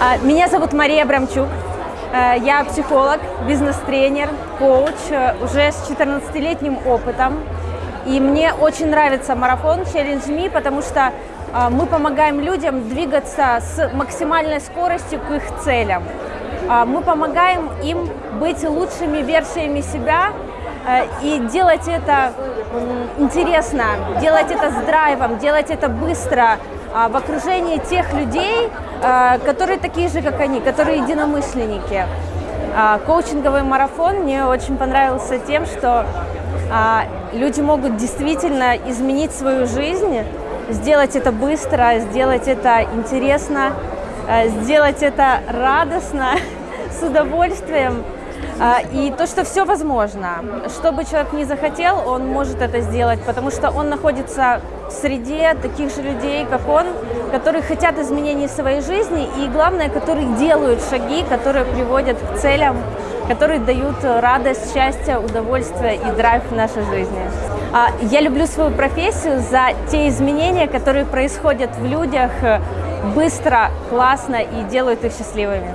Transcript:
А, Меня зовут Мария Абрамчук. Э, Я психолог, бизнес-тренер, коуч э, уже с 14-летним опытом. И мне очень нравится марафон Challenge Me, потому что а, мы помогаем людям двигаться с максимальной скоростью к их целям. Мы помогаем им быть лучшими версиями себя э, и делать это интересно, делать это с драйвом, делать это быстро, в окружении тех людей, а, которые такие же, как они, которые единомышленники. А, Коучинговый марафон мне очень понравился тем, что а, люди могут действительно изменить свою жизнь, сделать это быстро, сделать это интересно, сделать это радостно, с удовольствием. А, И то, что все возможно. Что бы человек ни захотел, он может это сделать, потому что он находится в среде таких же людей, как он, которые хотят изменений в своей жизни и, главное, которые делают шаги, которые приводят к целям, которые дают радость, счастье, удовольствие и драйв в нашей жизни. А, Я люблю свою профессию за те изменения, которые происходят в людях э, быстро, классно и делают их счастливыми.